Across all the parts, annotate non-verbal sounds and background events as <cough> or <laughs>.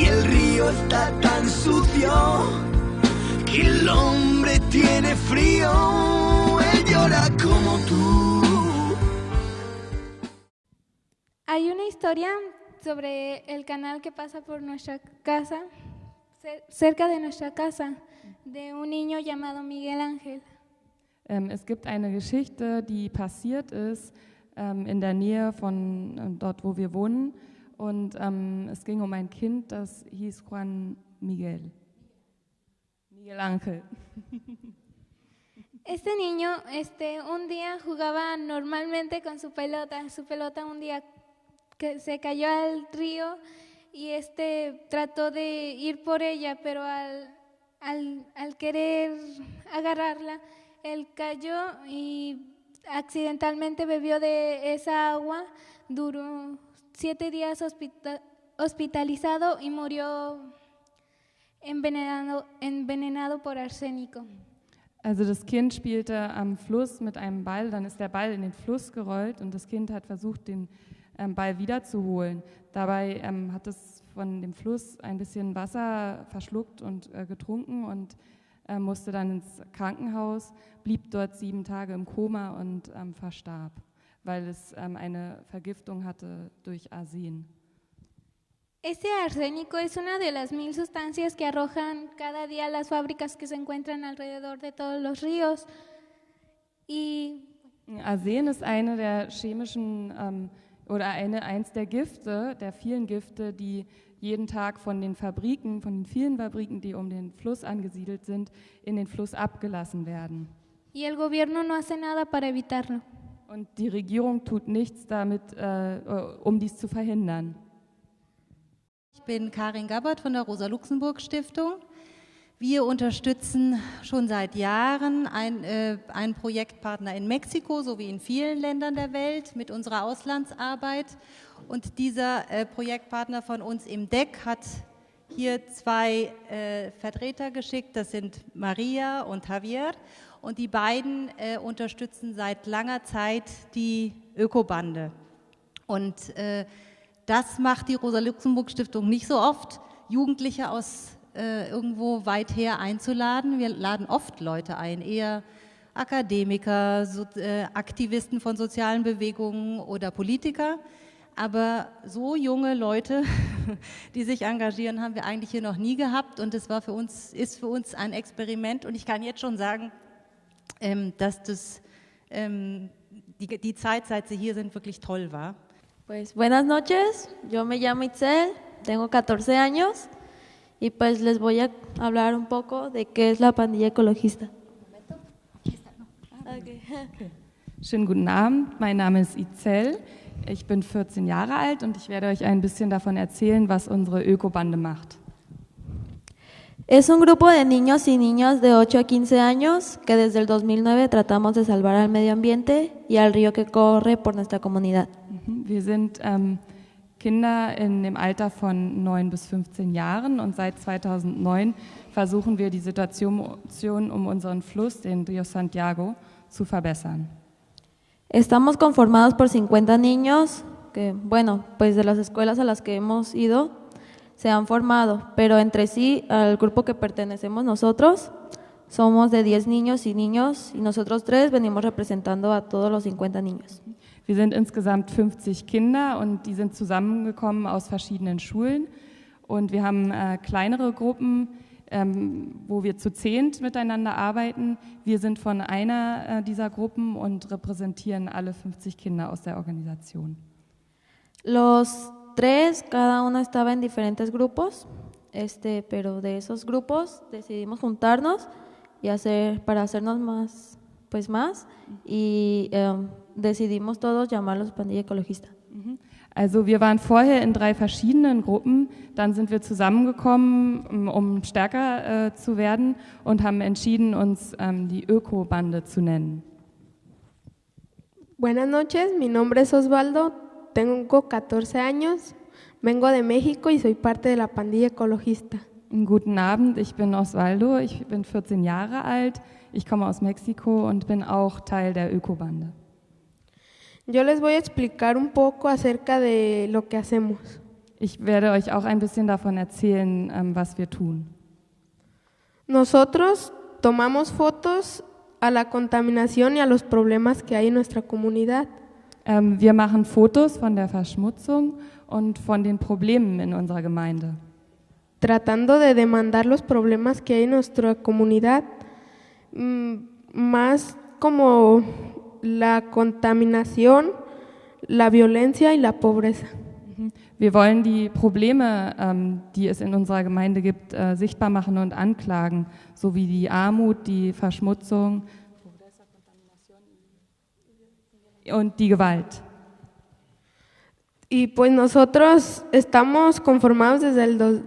y el río está tan sucio que el hombre tiene frío. Él llora como tú. Hay una historia sobre el canal que pasa por nuestra casa, cer- cerca de nuestra casa, de un niño llamado Miguel Ángel. Ähm, es gibt eine Geschichte, die passiert ist ähm, in der Nähe von äh, dort, wo wir wohnen. Und ähm, es ging um ein Kind, das hieß Juan Miguel. Miguel Ángel. <laughs> Este niño este, un día jugaba normalmente con su pelota. Su pelota un día que se cayó al río y este trató de ir por ella, pero al, al, al querer agarrarla, él cayó y accidentalmente bebió de esa agua. Duró siete días hospita- hospitalizado y murió envenenado, envenenado por arsénico. Also das Kind spielte am Fluss mit einem Ball, dann ist der Ball in den Fluss gerollt und das Kind hat versucht, den ähm, Ball wiederzuholen. Dabei ähm, hat es von dem Fluss ein bisschen Wasser verschluckt und äh, getrunken und äh, musste dann ins Krankenhaus, blieb dort sieben Tage im Koma und ähm, verstarb, weil es ähm, eine Vergiftung hatte durch Arsen. Este arsénico es una de las mil sustancias que arrojan cada día las fábricas que se encuentran alrededor de todos los ríos. Y Arsen ist eine der chemischen ähm, oder eine, eins der Gifte, der vielen Gifte, die jeden Tag von den Fabriken, von den vielen Fabriken, die um den Fluss angesiedelt sind, in den Fluss abgelassen werden. y el gobierno no hace nada para evitarlo. Und die Regierung tut nichts damit, äh, um dies zu verhindern. Ich bin Karin Gabbard von der Rosa-Luxemburg-Stiftung. Wir unterstützen schon seit Jahren ein, äh, einen Projektpartner in Mexiko sowie in vielen Ländern der Welt mit unserer Auslandsarbeit. Und dieser äh, Projektpartner von uns im DEC hat hier zwei äh, Vertreter geschickt, das sind Maria und Javier. Und die beiden äh, unterstützen seit langer Zeit die Ökobande. Und äh, das macht die Rosa-Luxemburg-Stiftung nicht so oft, Jugendliche aus äh, irgendwo weit her einzuladen. Wir laden oft Leute ein, eher Akademiker, so, äh, Aktivisten von sozialen Bewegungen oder Politiker. Aber so junge Leute, <laughs> <laughs> die sich engagieren, haben wir eigentlich hier noch nie gehabt. Und es war für uns, ist für uns ein Experiment. Und ich kann jetzt schon sagen, ähm, dass das, ähm, die, die Zeit, seit Sie hier sind, wirklich toll war. Pues buenas noches, yo me llamo Itzel, tengo 14 años y pues les voy a hablar un poco de qué es la pandilla ecologista. Okay. Schönen guten Abend, mein Name ist Izel. Ich bin 14 Jahre alt und ich werde euch ein bisschen davon erzählen, was unsere Ökobande macht. Es un grupo de niños y niñas de 8 a 15 años que desde el 2009 tratamos de salvar al medio ambiente y al río que corre por nuestra comunidad. Mhm. Wir sind ähm, Kinder in dem Alter von 9 bis 15 Jahren und seit 2009 versuchen wir die Situation um unseren Fluss, den Rio Santiago, zu verbessern. Estamos conformados por 50 niños que, bueno, pues de las escuelas a las que hemos ido se han formado, pero entre sí, al grupo que pertenecemos nosotros, somos de 10 niños y niños y nosotros tres venimos representando a todos los 50 niños. Wir sind insgesamt 50 Kinder und die sind zusammengekommen aus verschiedenen Schulen. Und wir haben äh, kleinere Gruppen, ähm, wo wir zu zehnt miteinander arbeiten. Wir sind von einer äh, dieser Gruppen und repräsentieren alle 50 Kinder aus der Organisation. Los tres, cada uno estaba en diferentes grupos, este, pero de esos grupos decidimos juntarnos y hacer para hacernos más, pues más, y em, decidimos todos llamarlos pandilla ecologista. Also wir waren vorher in drei verschiedenen Gruppen, dann sind wir zusammengekommen, um- stärker äh, zu werden und haben entschieden, uns ähm, die Öko-Bande zu nennen. Buenas noches, mi nombre es Osvaldo, tengo 14 años, vengo de México y soy parte de la pandilla ecologista. Guten Abend, ich bin Osvaldo, ich bin 14 Jahre alt, ich komme aus Mexiko und bin auch Teil der Öko-Bande. Yo les voy a explicar un poco acerca de lo que hacemos. Ich werde euch auch ein bisschen davon erzählen, ähm, was wir tun. Nosotros tomamos fotos a la contaminación y a los problemas que hay en nuestra comunidad. Ähm, wir machen Fotos von der Verschmutzung und von den Problemen in unserer Gemeinde. tratando de demandar los problemas que hay en nuestra comunidad, mm, más como la contaminación, la violencia y la pobreza. Wir wollen die Probleme, ähm, die es in unserer Gemeinde gibt, äh, sichtbar machen und anklagen, sowie die Armut, die Verschmutzung und die Gewalt. Y pues nosotros estamos conformados desde el, dos-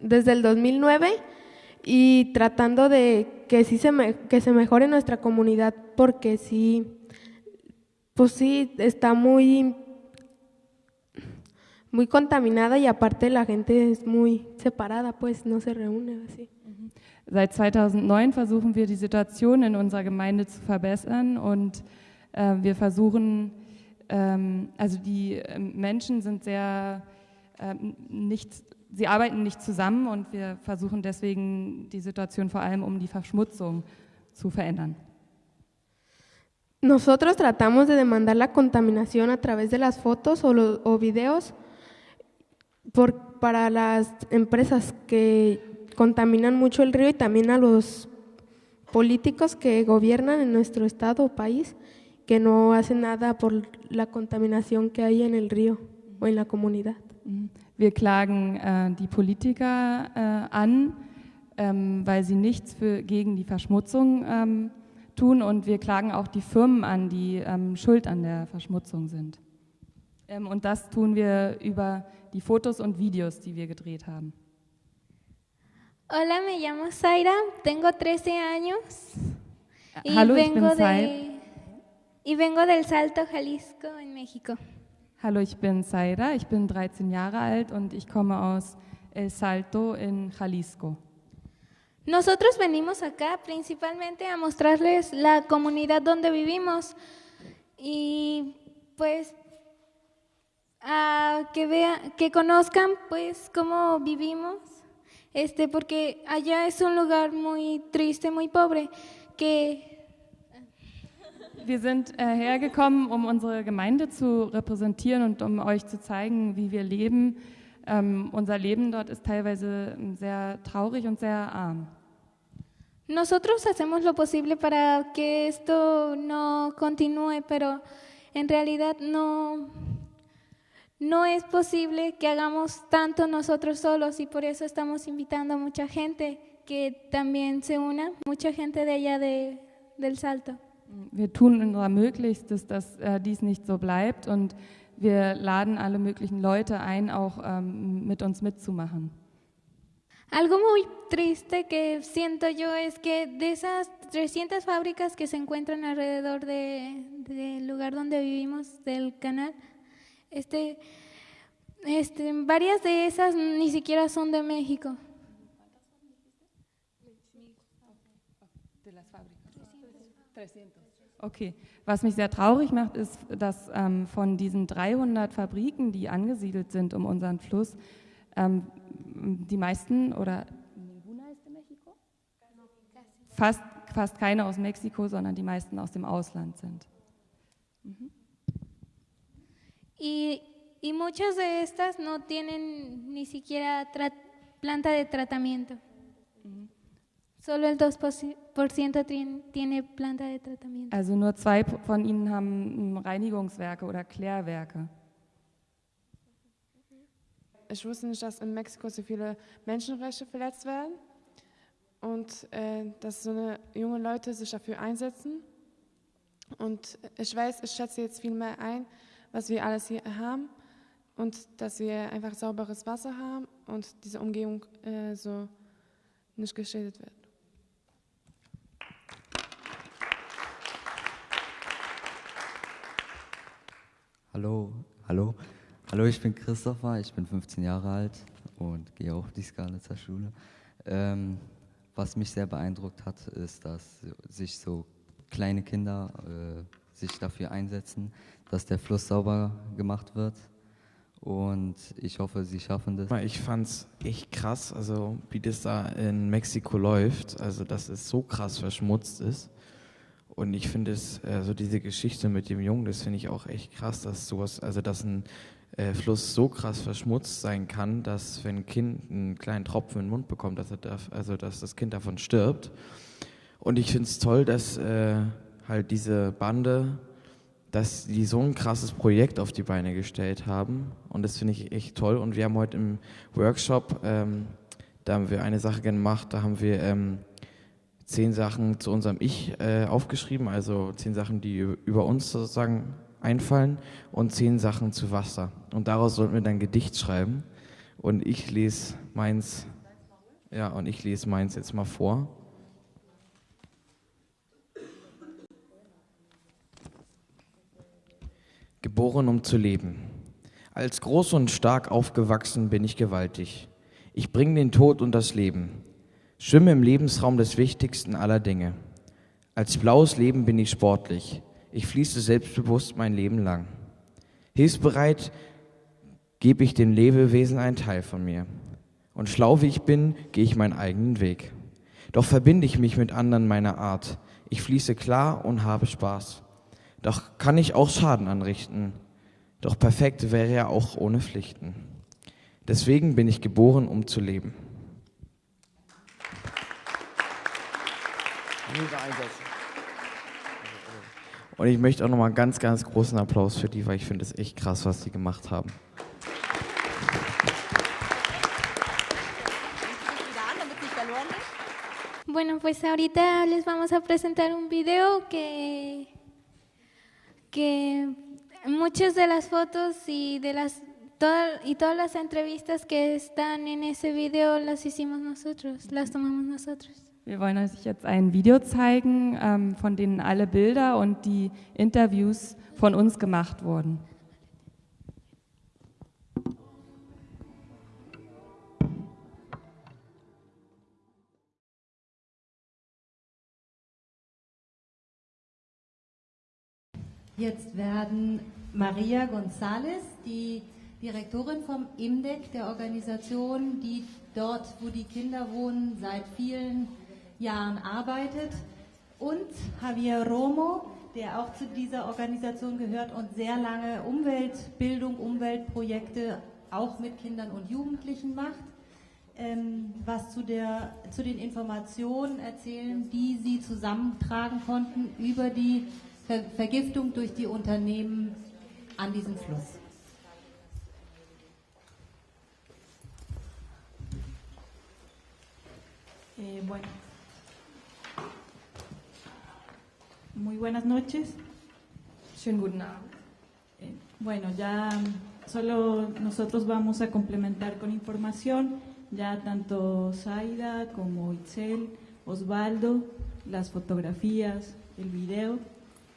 desde el 2009 y tratando de que sí se, me- que se mejore nuestra comunidad porque sí, pues sí, está muy, muy contaminada y aparte la gente es muy separada, pues no se reúne así. Seit 2009 versuchen wir die Situation in unserer Gemeinde zu verbessern und äh, wir versuchen, ähm, also die ähm, Menschen sind sehr ähm, nicht, sie arbeiten nicht zusammen und wir versuchen deswegen die Situation vor allem um die Verschmutzung zu verändern. Nosotros tratamos de demandar la contaminación a través de las fotos o, o videos por- para las empresas que contaminan mucho el río y también a los políticos que gobiernan en nuestro estado o país que no hacen nada por la contaminación que hay en el río o en la comunidad. Mhm. Wir klagen äh, die Politiker äh, an, ähm, weil sie nichts für, gegen die Verschmutzung ähm, tun und wir klagen auch die Firmen an, die ähm, schuld an der Verschmutzung sind. Ähm, und das tun wir über die Fotos und Videos, die wir gedreht haben. Hola, me llamo Zaira, tengo 13 años Hallo, ich bin Zaira. y vengo del Salto, Jalisco, en México. Hallo, ich bin Zaira, ich bin 13 Jahre alt und ich komme aus El Salto in Jalisco. Nosotros venimos acá principalmente a mostrarles la comunidad donde vivimos y pues a que vean, que conozcan pues cómo vivimos, este porque allá es un lugar muy triste, muy pobre, que Wir sind äh, hergekommen, um unsere Gemeinde zu repräsentieren und um euch zu zeigen, wie wir leben. Ähm, unser Leben dort ist teilweise ähm, sehr traurig und sehr arm. Nosotros hacemos lo posible para que esto no continúe, pero en realidad no, no es posible que hagamos tanto nosotros solos y por eso estamos invitando a mucha gente que también se una, mucha gente de allá de, del Salto. Wir tun unser Möglichstes, dass äh, dies nicht so bleibt und wir laden alle möglichen Leute ein, auch ähm, mit uns mitzumachen. Algo muy triste que siento yo es que de esas 300 fábricas que se encuentran alrededor de- del lugar donde vivimos, del canal, este, este, varias de esas ni siquiera son de México. Okay, was mich sehr traurig macht, ist, dass ähm, von diesen 300 Fabriken, die angesiedelt sind um unseren Fluss, ähm, die meisten oder fast, fast keine aus Mexiko, sondern die meisten aus dem Ausland sind. Y, y muchas de estas no tienen ni siquiera planta de tratamiento. Solo el 2% tien- tiene planta de tratamiento. Also nur zwei von ihnen haben Reinigungswerke oder Klärwerke. Ich wusste nicht, dass in Mexiko so viele Menschenrechte verletzt werden und äh, dass so eine junge Leute sich dafür einsetzen. Und ich weiß, ich schätze jetzt viel mehr ein, was wir alles hier haben und dass wir einfach sauberes Wasser haben und diese Umgebung äh, so nicht geschädigt wird. Hallo, hallo. Hallo, ich bin Christopher, ich bin 15 Jahre alt und gehe auch auf die Skalitzer Schule. Ähm, was mich sehr beeindruckt hat, ist, dass sich so kleine Kinder äh, sich dafür einsetzen, dass der Fluss sauber gemacht wird. und ich hoffe, sie schaffen das. Ich fand es echt krass, also wie das da in Mexiko läuft, also dass es so krass verschmutzt ist. Und ich finde es, also diese Geschichte mit dem Jungen, das finde ich auch echt krass, dass sowas, also dass ein äh, Fluss so krass verschmutzt sein kann, dass wenn ein Kind einen kleinen Tropfen in den Mund bekommt, dass er darf, also dass das Kind davon stirbt. Und ich finde es toll, dass äh, halt diese Bande, dass die so ein krasses Projekt auf die Beine gestellt haben. Und das finde ich echt toll. Und wir haben heute im Workshop, ähm, da haben wir eine Sache gemacht, da haben wir ähm, zehn Sachen zu unserem Ich äh, aufgeschrieben, also zehn Sachen, die über uns sozusagen einfallen und zehn Sachen zu Wasser. Und daraus sollten wir dann Gedicht schreiben. Und ich lese meins, ja, und ich lese meins jetzt mal vor. Geboren, um zu leben. Als groß und stark aufgewachsen bin ich gewaltig. Ich bringe den Tod und das Leben. Schwimme im Lebensraum des wichtigsten aller Dinge. Als blaues Leben bin ich sportlich. Ich fließe selbstbewusst mein Leben lang. Hilfsbereit gebe ich dem Lebewesen einen Teil von mir. Und schlau wie ich bin, gehe ich meinen eigenen Weg. Doch verbinde ich mich mit anderen meiner Art. Ich fließe klar und habe Spaß. Doch kann ich auch Schaden anrichten. Doch perfekt wäre er auch ohne Pflichten. Deswegen bin ich geboren, um zu leben. Und ich möchte auch nochmal einen ganz, ganz großen Applaus für die, weil ich finde es echt krass, was sie gemacht haben. Bueno, pues ahorita les vamos a presentar un video que, que muchas de las fotos y de las toda, y todas las entrevistas que están en ese video las hicimos nosotros, las tomamos nosotros. Wir wollen euch jetzt ein Video zeigen, ähm, von denen alle Bilder und die Interviews von uns gemacht wurden. Jetzt werden Maria González, die Direktorin vom IMDEC, der Organisation, die dort, wo die Kinder wohnen, seit vielen Jahren arbeitet, und Javier Romo, der auch zu dieser Organisation gehört und sehr lange Umweltbildung, Umweltprojekte auch mit Kindern und Jugendlichen macht, ähm, was zu, der, zu den Informationen erzählen, die sie zusammentragen konnten über die Ver Vergiftung durch die Unternehmen an diesem Fluss. Eh, bueno. Muy buenas noches. Schönen guten Abend. Eh, bueno, ya solo nosotros vamos a complementar con información, ya tanto Zaida como Itzel, Osvaldo, las fotografías, el video,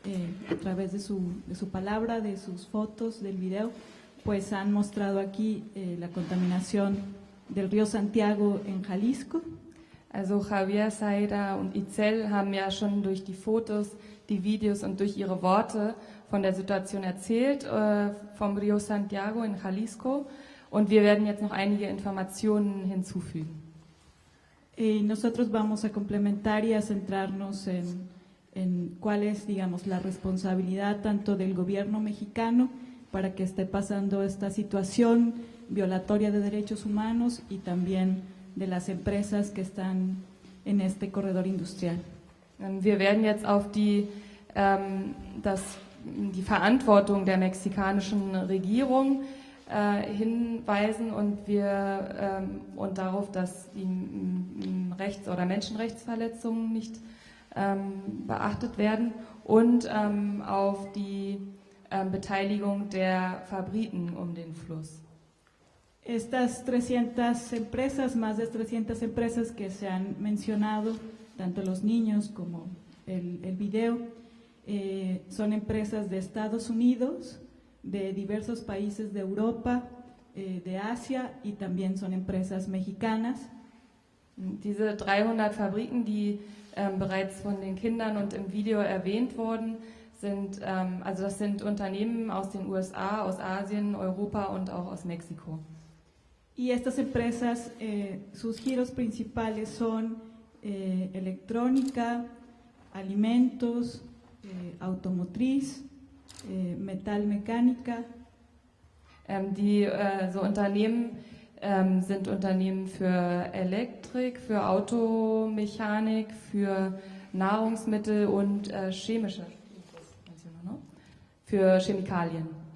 eh, a través de su, de su, palabra, de sus fotos, del video, pues han mostrado aquí eh, la contaminación del río Santiago en Jalisco, Also Javier Saida und Itzel haben ja schon durch die Fotos, Videos und durch ihre Worte von der Situation erzählt, äh, Rio Santiago in Jalisco. Und wir werden jetzt noch. Y nosotros vamos a complementar y a centrarnos en, en cuál es, digamos, la responsabilidad tanto del gobierno mexicano para que esté pasando esta situación violatoria de derechos humanos y también de las empresas que están en este corredor industrial. Ähm, wir werden jetzt auf die, ähm, das, die Verantwortung der mexikanischen Regierung äh, hinweisen und, wir, ähm, und darauf, dass die Rechts- oder Menschenrechtsverletzungen nicht ähm, beachtet werden und ähm, auf die ähm, Beteiligung der Fabriken um den Fluss. Estas 300 empresas, más de 300 empresas que se han mencionado, tanto los niños como el, el video, eh, son empresas de Estados Unidos, de diversos países de Europa, eh, de Asia y también son empresas mexicanas. Diese 300 Fabriken, die ähm, bereits von den Kindern und im Video erwähnt wurden, sind, ähm, also das sind Unternehmen aus den USA, aus Asien, Europa und auch aus Mexiko. Y estas empresas, eh, sus giros principales son eh, electrónica, alimentos, eh, automotriz, eh, metalmecánica. Ähm, die äh, so Unternehmen ähm, sind Unternehmen für Elektrik, für Automechanik, für Nahrungsmittel und äh, chemische, für Chemikalien.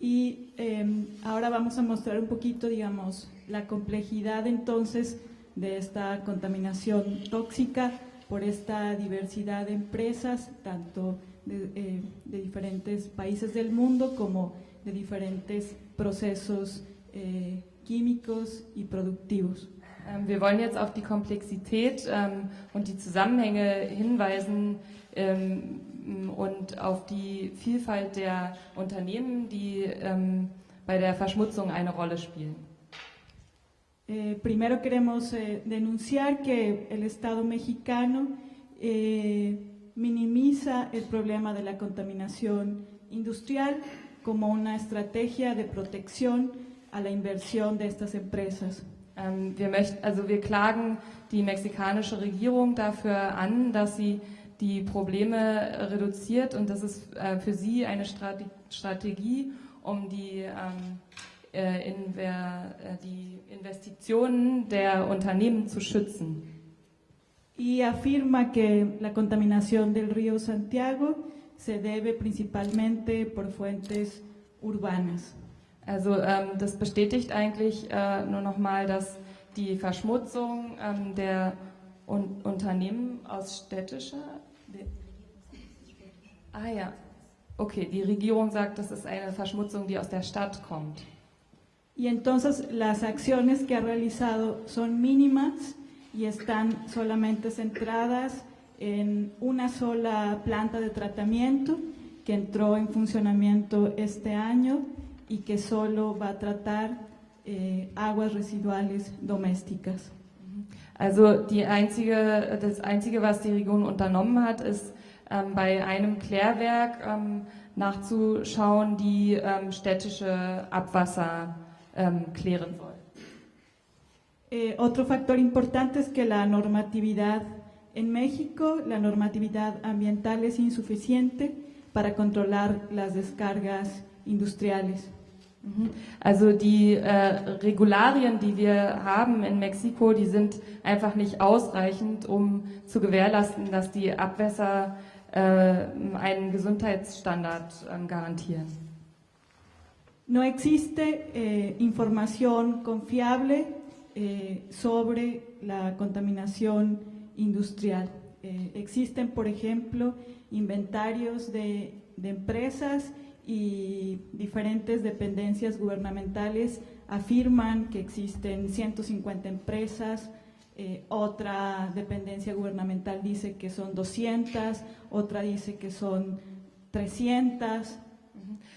Y eh, ahora vamos a mostrar un poquito, digamos, la complejidad entonces de esta contaminación tóxica por esta diversidad de empresas, tanto de, eh, de diferentes países del mundo como de diferentes procesos eh, químicos y productivos. Ähm, wir wollen jetzt auf die Komplexität ähm, und die Zusammenhänge hinweisen ähm, und auf die Vielfalt der Unternehmen, die ähm, bei der Verschmutzung eine Rolle spielen. Eh, primero queremos eh, denunciar que el Estado mexicano eh, minimiza el problema de la contaminación industrial como una estrategia de protección a la inversión de estas empresas. Ähm, wir, möchten, also wir klagen die mexikanische Regierung dafür an, dass sie die Probleme reduziert und das ist äh, für sie eine Strate Strategie, um die, ähm, äh, Inver äh, die Investitionen der Unternehmen zu schützen. Y afirma que la contaminación del río Santiago se debe principalmente por fuentes urbanas. Also ähm, das bestätigt eigentlich äh, nur nochmal, dass die Verschmutzung ähm, der Un Unternehmen aus städtischer Ah ja, okay, die Regierung sagt, das ist eine Verschmutzung, die aus der Stadt kommt. Y entonces las acciones que ha realizado son mínimas y están solamente centradas en una sola planta de tratamiento que entró en funcionamiento este año y que solo va a tratar eh, aguas residuales domésticas. Also die einzige, das Einzige, was die Region unternommen hat, ist ähm, bei einem Klärwerk ähm, nachzuschauen, die ähm, städtische Abwasser ähm, klären soll. Eh, otro factor importante es que la normatividad en México, la normatividad ambiental es insuficiente para controlar las descargas industriales. Mhm. Also die äh, Regularien, die wir haben in Mexiko, die sind einfach nicht ausreichend, um zu gewährleisten, dass die Abwässer äh, einen Gesundheitsstandard äh, garantieren. No existe eh, información confiable eh, sobre la contaminación industrial. Eh, existen, por ejemplo, inventarios de, de empresas y diferentes dependencias gubernamentales afirman que existen 150 empresas, eh, otra dependencia gubernamental dice que son 200, otra dice que son 300.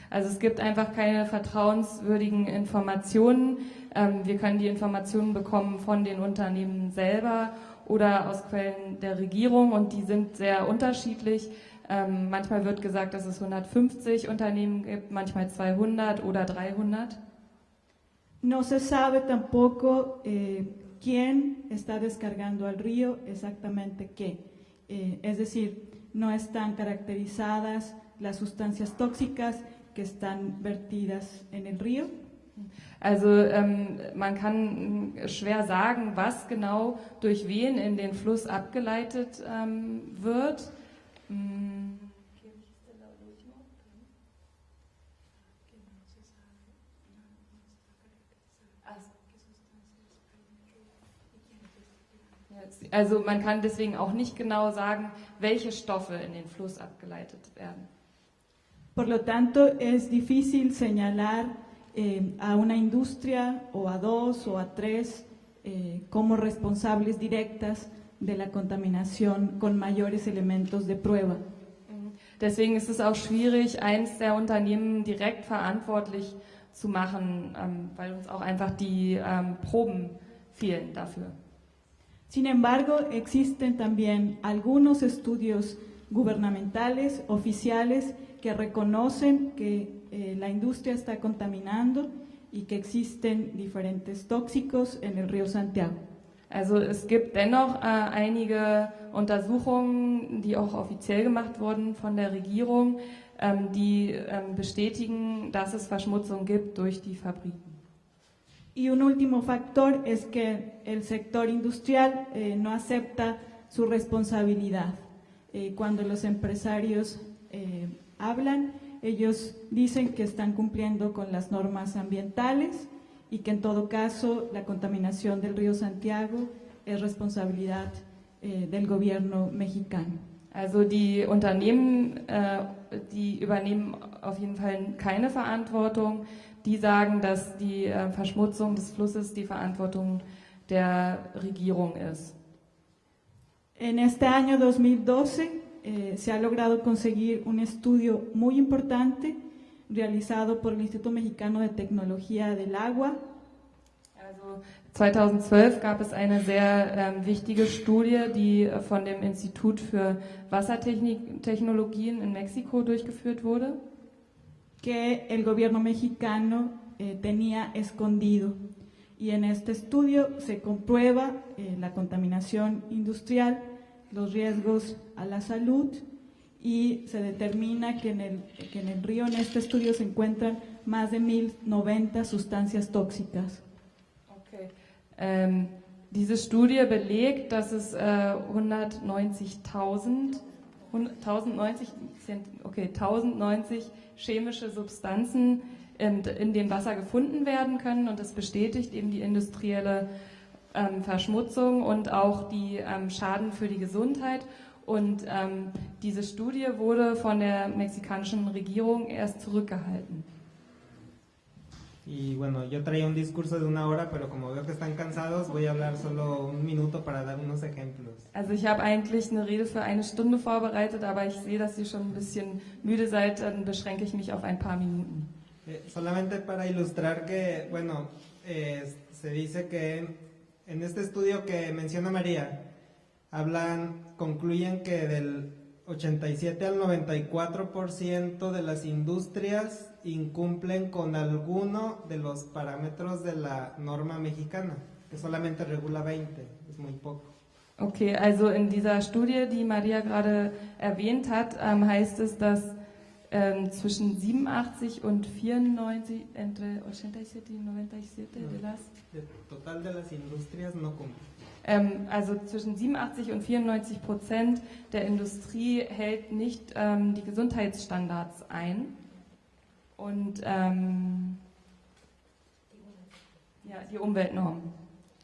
Also es gibt einfach keine vertrauenswürdigen Informationen. Ähm, wir können die Informationen bekommen von den Unternehmen selber oder aus Quellen der Regierung und die sind sehr unterschiedlich. Ähm, manchmal wird gesagt, dass es 150 Unternehmen gibt, manchmal 200 oder 300. No se sabe tampoco eh, quién está descargando al río exactamente qué. Eh, es decir, no están caracterizadas las sustancias tóxicas que están vertidas en el río. Also ähm, man kann schwer sagen, was genau durch wen in den Fluss abgeleitet ähm, wird. Mm. Also man kann deswegen auch nicht genau sagen, welche Stoffe in den Fluss abgeleitet werden. Por lo tanto, es difícil señalar eh, a una industria o a dos o a tres eh, como responsables directas de la contaminación con mayores elementos de prueba. Deswegen ist es auch schwierig, eins der Unternehmen direkt verantwortlich zu machen, ähm, weil uns auch einfach die ähm, Proben fehlen dafür. Sin embargo, existen también algunos estudios gubernamentales, oficiales, que reconocen que eh, la industria está contaminando y que existen diferentes tóxicos en el río Santiago. Also es gibt dennoch äh, einige Untersuchungen, die auch offiziell gemacht wurden von der Regierung, ähm, die ähm, bestätigen, dass es Verschmutzung gibt durch die Fabriken. Y un último factor es que el sector industrial eh, no acepta su responsabilidad. Eh, cuando los empresarios eh, hablan, ellos dicen que están cumpliendo con las normas ambientales y que en todo caso la contaminación del río Santiago es responsabilidad eh, del gobierno mexicano. Also die Unternehmen, äh, die übernehmen auf jeden Fall keine Verantwortung. Die sagen, dass die äh, Verschmutzung des Flusses die Verantwortung der Regierung ist. En este año 2012 eh, se ha logrado conseguir un estudio muy importante realizado por el Instituto Mexicano de Tecnología del Agua. Also 2012 gab es eine sehr ähm, wichtige Studie, die von dem Institut für Wassertechnologien in Mexiko durchgeführt wurde. Que el gobierno mexicano eh, tenía escondido. Y en este estudio se comprueba eh, la contaminación industrial, los riesgos a la salud y se determina que en, el, que en el río, en este estudio, se encuentran más de 1090 sustancias tóxicas. Okay. Ähm, diese Studie belegt, dass es äh, 190.000 1090, okay, 1090 chemische Substanzen in, in, dem Wasser gefunden werden können und das bestätigt eben die industrielle ähm, Verschmutzung und auch die ähm, Schaden für die Gesundheit. Und ähm, diese Studie wurde von der mexikanischen Regierung erst zurückgehalten. Y bueno, yo traía un discurso de una hora, pero como veo que están cansados, voy a hablar solo un minuto para dar unos ejemplos. Also ich habe eigentlich eine Rede für eine Stunde vorbereitet, aber ich sehe, dass ihr schon ein bisschen müde seid, dann beschränke ich mich auf ein paar Minuten. Eh, solamente para ilustrar que, bueno, eh, se dice que en este estudio que menciona María, hablan, concluyen que del 87 al 94% de las industrias incumplen con alguno de los parámetros de la norma mexicana, que solamente regula 20, es muy poco. Okay, also in dieser Studie, die Maria gerade erwähnt hat, ähm, heißt es, dass ähm, zwischen 87 und 94, entre 87 y 97 de las... Total de las industrias no. Ähm, also zwischen 87 und 94 Prozent der Industrie hält nicht ähm, die Gesundheitsstandards ein. Und ähm, ja, die Umweltnormen.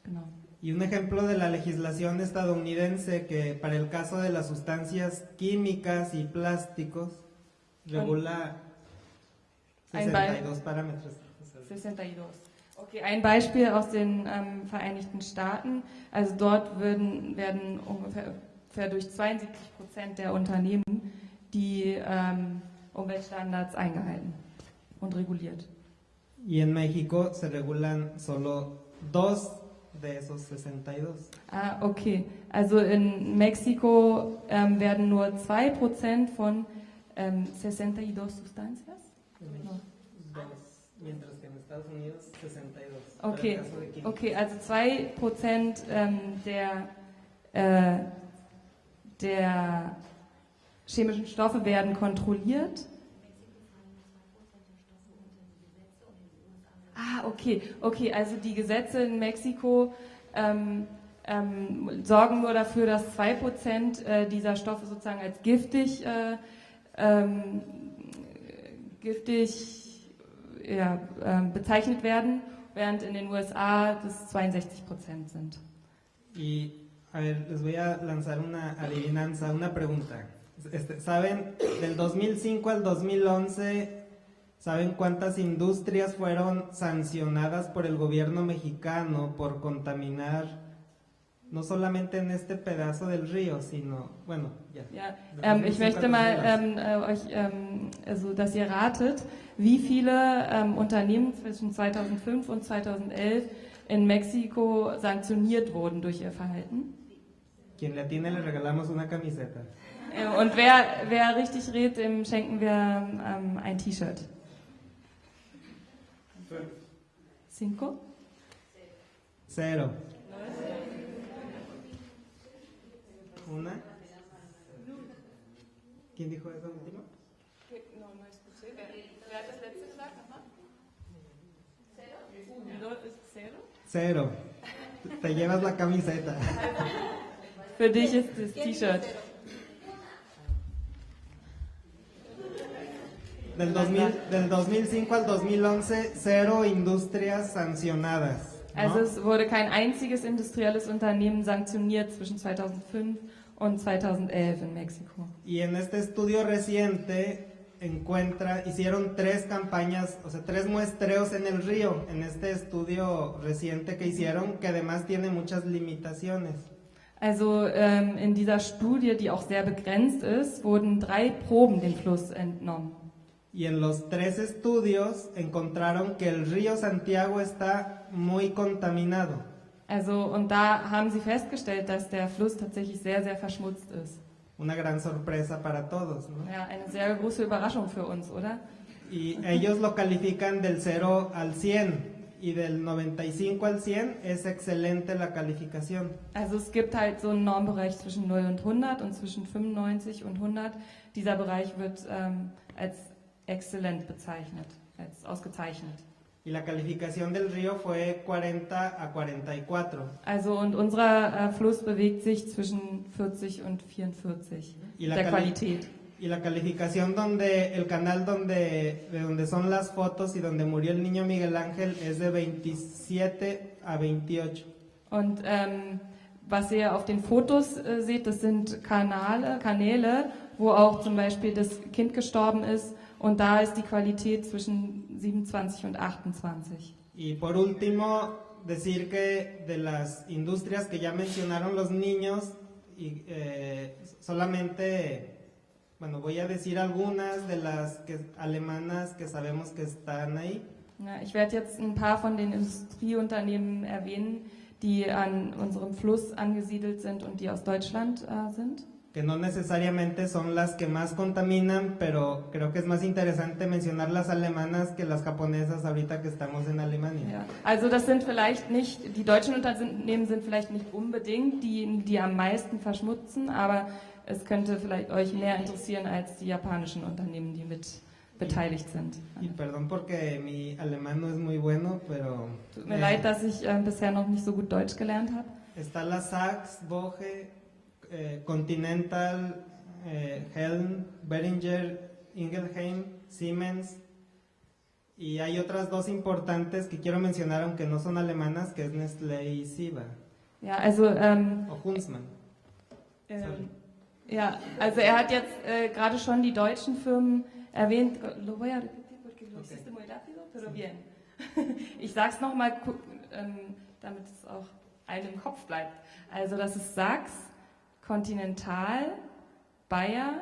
Genau. Y un ejemplo de la legislación estadounidense que para el caso de las sustancias químicas y plásticos regula 62 parámetros. 62. Okay, ein Beispiel aus den ähm, Vereinigten Staaten. Also dort würden, werden ungefähr, ungefähr durch 72 Prozent der Unternehmen die ähm, Umweltstandards eingehalten und reguliert. Y en México se regulan solo dos de esos 62. Ah, okay. Also in Mexiko ähm, werden nur 2% von ähm, 62 Sustancias? No. Mientras que en Estados Unidos 62. Okay, okay also 2% ähm, der, äh, der chemischen Stoffe werden kontrolliert Ah, okay, okay, also die Gesetze in Mexiko ähm, ähm, sorgen nur dafür, dass 2% äh, dieser Stoffe sozusagen als giftig, äh, ähm, giftig ja, äh, bezeichnet werden, während in den USA das 62% sind. Y a ver, les voy a lanzar una adivinanza, una pregunta. Este, ¿Saben? Del 2005 al 2011 ¿Saben cuántas industrias fueron sancionadas por el gobierno mexicano por contaminar no solamente en este pedazo del río, sino, bueno, ya. Ja, ähm, ich möchte mal ähm, äh, euch, ähm, also, dass ihr ratet, wie viele ähm, Unternehmen zwischen 2005 und 2011 in Mexiko sanktioniert wurden durch ihr Verhalten. Quien le tiene le regalamos una camiseta. Äh, Und wer, wer richtig redet, dem schenken wir ähm, ein T-Shirt. Cinco? Cero. Una. ¿Quién dijo eso último? No, no escuché. Wer hat das letzte gesagt? Nochmal? Cero? Cero? Cero. Te llevas la camiseta. Für dich ist das T-Shirt. Del, 2000 del 2005 al 2011, cero industrias sancionadas. ¿no? Also es wurde kein einziges industrielles Unternehmen sanktioniert zwischen 2005 und 2011 in Mexiko. Y en este estudio reciente encuentra, hicieron tres campañas, o sea, tres muestreos en el río, en este estudio reciente que hicieron, que además tiene muchas limitaciones. Also ähm, in dieser Studie, die auch sehr begrenzt ist, wurden drei Proben dem Fluss entnommen. Y en los tres estudios encontraron que el río Santiago está muy contaminado. Also und da haben sie festgestellt, dass der Fluss tatsächlich sehr, sehr verschmutzt ist. Una gran sorpresa para todos, ¿no? Ja, eine sehr große Überraschung für uns, oder? Y ellos lo califican del 0 al 100 y del 95 al 100 es excelente la calificación. Also es gibt halt so einen Normbereich zwischen 0 und 100 und zwischen 95 und 100. Dieser Bereich wird ähm, als exzellent bezeichnet, als ausgezeichnet. Y la calificación del río fue 40 a 44. Also und unser äh, Fluss bewegt sich zwischen 40 und 44 Y la, der Qualität. y la calificación donde el canal donde, de donde son las fotos y donde murió el niño Miguel Ángel es de 27 a 28. Und ähm, was ihr auf den Fotos äh, seht, das sind Kanale, Kanäle, wo auch zum Beispiel das Kind gestorben ist. Und da ist die Qualität zwischen 27 und 28. Y por último, decir que de las industrias que ya mencionaron los niños, y, eh, solamente, bueno, voy a decir algunas de las que, alemanas que sabemos que están ahí. Ja, ich werde jetzt ein paar von den Industrieunternehmen erwähnen, die an unserem Fluss angesiedelt sind und die aus Deutschland äh, sind. Que no necesariamente son las que más contaminan, pero creo que es más interesante mencionar las alemanas que las japonesas ahorita que estamos en Alemania. Ja. Also das sind vielleicht nicht, die deutschen Unternehmen sind vielleicht nicht unbedingt die, die am meisten verschmutzen, aber es könnte vielleicht euch mehr interessieren als die japanischen Unternehmen, die mit beteiligt sind. Y perdón porque mi alemán no es muy bueno, pero Tut mir eh, leid, dass ich äh, bisher noch nicht so gut Deutsch gelernt habe. está la Sachs, Boge, eh, Continental, eh, Helm, Beringer, Ingelheim, Siemens. Y hay otras dos importantes que quiero mencionar, aunque no son alemanas, que es Nestlé y Siba, Ja, also ähm, o Huntsman. Ähm, ja, also er hat jetzt äh, gerade schon die deutschen Firmen erwähnt. Lo voy a repetir porque lo hiciste muy rápido, pero bien. <laughs> Ich sag's nochmal, ähm, damit es auch einem im Kopf bleibt. Also das ist Sachs, Continental, Bayer,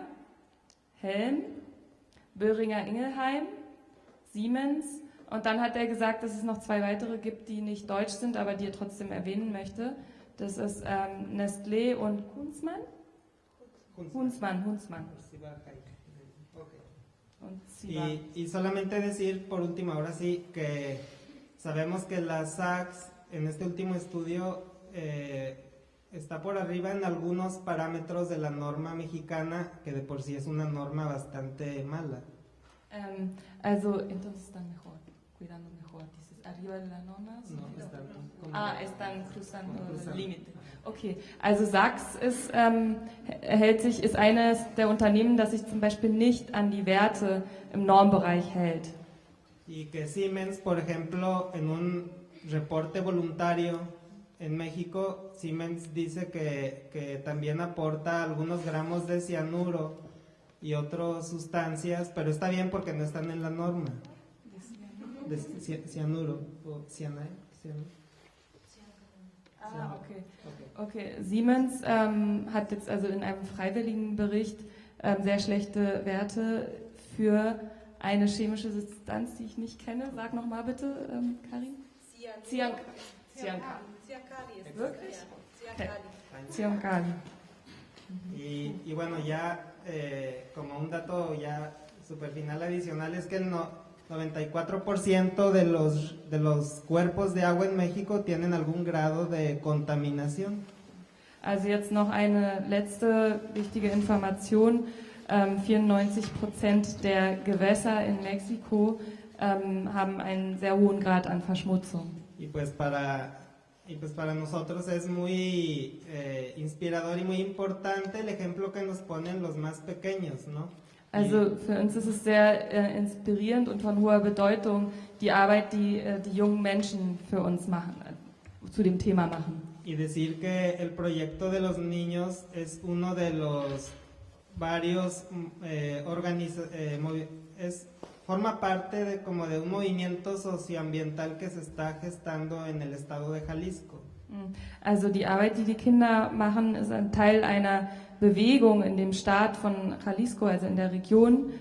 Helm, Böhringer Ingelheim, Siemens und dann hat er gesagt, dass es noch zwei weitere gibt, die nicht deutsch sind, aber die er trotzdem erwähnen möchte. Das ist ähm, Nestlé und. Huntsmann, Huntsmann. Und Siba. Y, y solamente decir por último, ahora sí, que sabemos que la SACS en este último estudio eh, está por arriba en algunos parámetros de la norma mexicana, que de por sí es una norma bastante mala. Ähm, also, entonces están mejor, cuidando mejor. Dieses arriba de la norma. No, están Ah, están cruzando Como el cruzando. Límite. Okay, also Sachs ist, ähm, hält sich, ist eines der Unternehmen, das sich zum Beispiel nicht an die Werte im Normbereich hält. Y que Siemens, por ejemplo, en un reporte voluntario en México, Siemens dice que, que también aporta algunos gramos de cianuro y otras sustancias, pero está bien porque no están en la norma. De ci- cianuro o cianide, cianuro. Ah, okay. Okay, Siemens ähm, hat jetzt also in einem freiwilligen Bericht ähm, sehr schlechte Werte für eine chemische Substanz, die ich nicht kenne. Sag nochmal bitte, ähm, Karin. Cyan- Cyankali. Wirklich? Okay. Cyankali. Y, y bueno, ya eh, como un dato ya super final adicional es que el no, 94% de los, de los cuerpos de agua en México tienen algún grado de contaminación. Also jetzt noch eine letzte wichtige Information. Ähm, 94 Prozent der Gewässer in Mexiko ähm, haben einen sehr hohen Grad an Verschmutzung. Y pues para, y pues para nosotros es muy eh, inspirador y muy importante el ejemplo que nos ponen los más pequeños, ¿no? Also für uns ist es sehr äh, inspirierend und von hoher Bedeutung die Arbeit, die äh, die jungen Menschen für uns machen, äh, zu dem Thema machen. y decir que el proyecto de los niños es uno de los varios mm, eh, organiza- eh, es forma parte de como de un movimiento socioambiental que se está gestando en el estado de Jalisco. Mm. Also die Arbeit, die die Kinder machen, ist ein Teil einer Bewegung in dem Staat von Jalisco, also in der Region.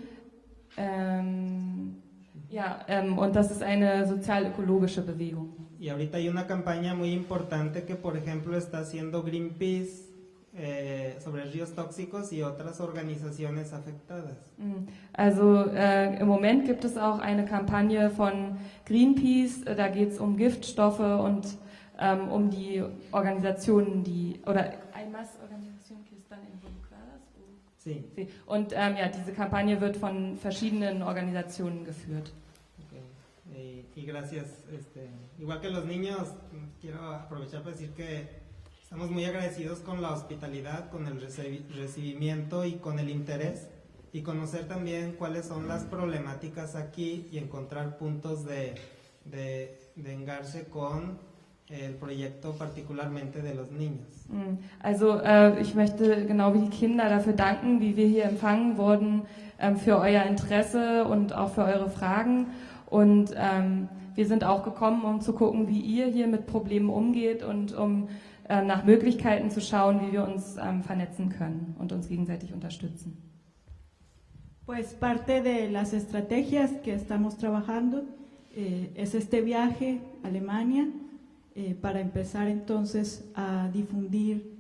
Ähm, ja, ähm, und das ist eine sozial-ökologische Bewegung. Y ahorita hay una campaña muy importante que, por ejemplo, está haciendo Greenpeace eh, sobre ríos tóxicos y otras organizaciones afectadas. Mm. Also äh, im Moment gibt es auch eine Kampagne von Greenpeace, äh, da geht es um Giftstoffe und ähm, um die Organisationen, die, oder organizaciones que están involucradas? Sí. Sí. Und ähm, ja, diese Kampagne wird von verschiedenen Organisationen geführt. Ok. Y, y gracias. Este, igual que los niños, quiero aprovechar para decir que estamos muy agradecidos con la hospitalidad, con el recibimiento y con el interés y conocer también cuáles son las problemáticas aquí y encontrar puntos de, de, de engarce con el proyecto particularmente de los niños. Mm. Also äh, ich möchte genau wie die Kinder dafür danken, wie wir hier empfangen wurden, ähm, für euer Interesse und auch für eure Fragen. Und ähm, wir sind auch gekommen, um zu gucken, wie ihr hier mit Problemen umgeht und um nach Möglichkeiten zu schauen, wie wir uns ähm, vernetzen können und uns gegenseitig unterstützen. Pues parte de las estrategias que estamos trabajando eh, es este viaje a Alemania eh, para empezar entonces a difundir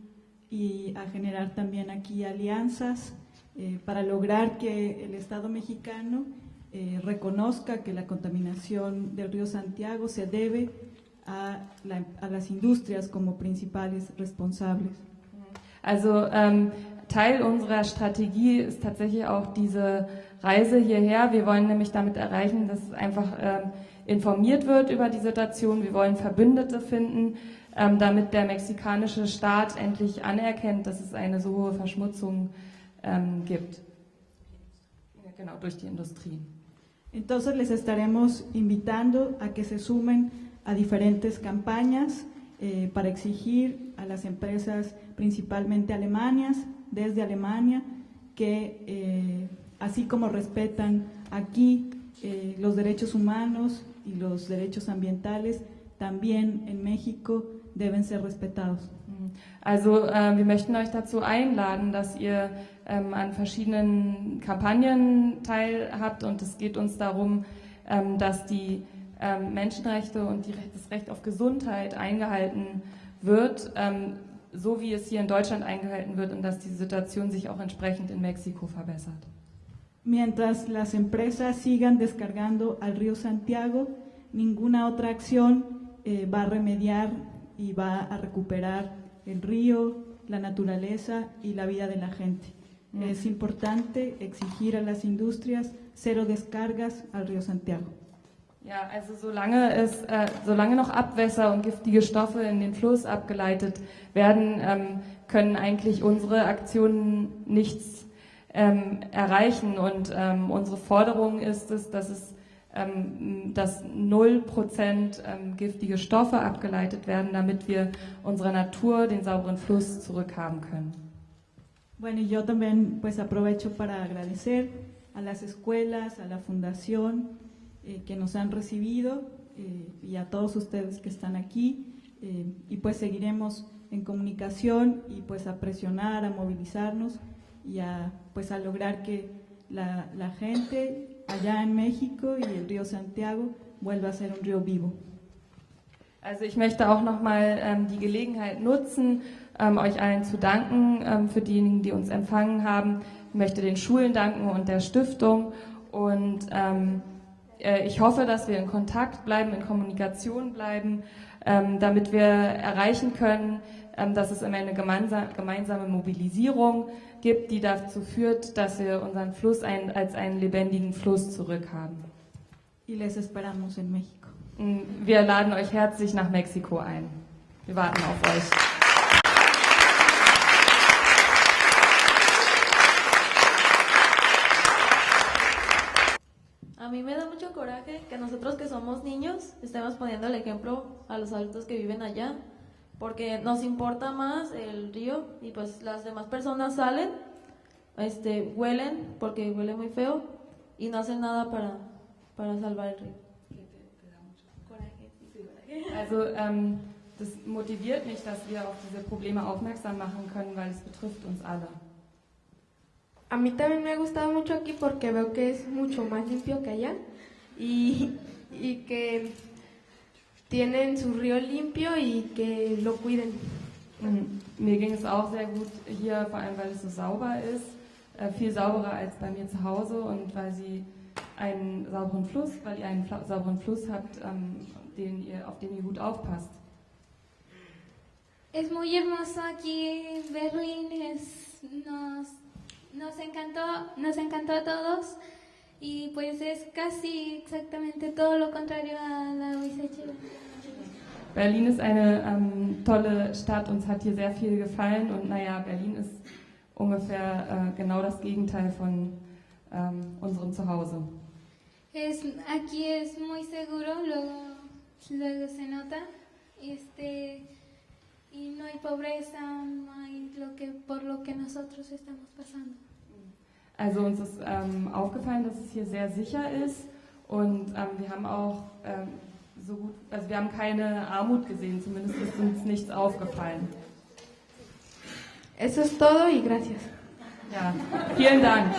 y a generar también aquí alianzas eh, para lograr que el Estado mexicano eh, reconozca que la contaminación del río Santiago se debe a, la- a las industrias como principales responsables. Also ähm, Teil unserer Strategie ist tatsächlich auch diese Reise hierher. Wir wollen nämlich damit erreichen, dass einfach ähm, informiert wird über die Situation. Wir wollen Verbündete finden, ähm, damit der mexikanische Staat endlich anerkennt, dass es eine so hohe Verschmutzung ähm, gibt. Ja, Genau, durch die Industrie. Entonces les estaremos invitando a que se sumen a diferentes campañas eh, para exigir a las empresas, principalmente alemanas, desde Alemania, que eh, así como respetan aquí eh, los derechos humanos y los derechos ambientales, también en México deben ser respetados. Also äh, wir möchten euch dazu einladen, dass ihr ähm, an verschiedenen Kampagnen teilhabt und es geht uns darum, ähm, dass die ähm, Menschenrechte und Recht- das Recht auf Gesundheit eingehalten wird, ähm, so wie es hier in Deutschland eingehalten wird und dass die Situation sich auch entsprechend in Mexiko verbessert. Mientras las empresas sigan descargando al río Santiago, ninguna otra acción eh, va a remediar y va a recuperar el río, la naturaleza y la vida de la gente. Mm. Es importante exigir a las industrias cero descargas al río Santiago. Ja, also solange es, äh, solange noch Abwässer und giftige Stoffe in den Fluss abgeleitet werden, ähm, können eigentlich unsere Aktionen nichts ähm, erreichen. Und ähm, unsere Forderung ist es, dass es ähm, dass 0% ähm, giftige Stoffe abgeleitet werden, damit wir unserer Natur den sauberen Fluss zurückhaben können. Bueno, yo también pues aprovecho para agradecer a las escuelas, a la fundación eh, que nos han recibido eh, y a todos ustedes que están aquí eh, y pues seguiremos en comunicación y pues a presionar, a movilizarnos y a pues a lograr que la, la gente allá en México y el río Santiago vuelva a ser un río vivo. Also ich möchte auch nochmal ähm, die Gelegenheit nutzen, ähm, euch allen zu danken ähm, für diejenigen, die uns empfangen haben. Ich möchte den Schulen danken und der Stiftung und ähm, äh, ich hoffe, dass wir in Kontakt bleiben, in Kommunikation bleiben, ähm, damit wir erreichen können, ähm, dass es immer eine gemeinsame Mobilisierung gibt, die dazu führt, dass wir unseren Fluss ein, als einen lebendigen Fluss zurückhaben. Y les esperamos en México. Wir laden euch herzlich nach Mexiko ein. Wir warten auf euch. Mí me da mucho coraje que nosotros que somos niños estemos poniendo el ejemplo a los adultos que viven allá, porque nos importa más el río y pues las demás personas salen, este, huelen porque huele muy feo y no hacen nada para, para salvar el río. Also ähm, das motiviert mich, dass wir auf diese Probleme aufmerksam machen können, weil es betrifft uns alle. A mí también me ha gustado mucho aquí porque veo que es mucho más limpio que allá y, <laughs> y que tienen su río limpio y que lo cuiden. Mir ging es auch sehr gut hier, vor allem weil es so sauber ist, äh, viel sauberer als bei mir zu Hause und weil sie einen sauberen Fluss, weil ihr einen sauberen Fluss habt, ähm, den ihr, auf den ihr gut aufpasst. Es muy hermoso aquí Berlín, es, nos Nos encantó, nos encantó a todos y pues es casi exactamente todo lo contrario a la Chile. Berlin ist eine ähm, tolle Stadt, uns hat hier sehr viel gefallen und naja, Berlin ist ungefähr äh, genau das Gegenteil von ähm, unserem Zuhause. Es, aquí es muy seguro, luego, luego se nota. Este, y no hay pobreza, no hay lo que, por lo que nosotros estamos pasando. Also uns ist ähm, aufgefallen, dass es hier sehr sicher ist und ähm, wir haben auch ähm, so gut, also wir haben keine Armut gesehen, zumindest ist uns nichts aufgefallen. Eso es todo y gracias. Ja, vielen Dank.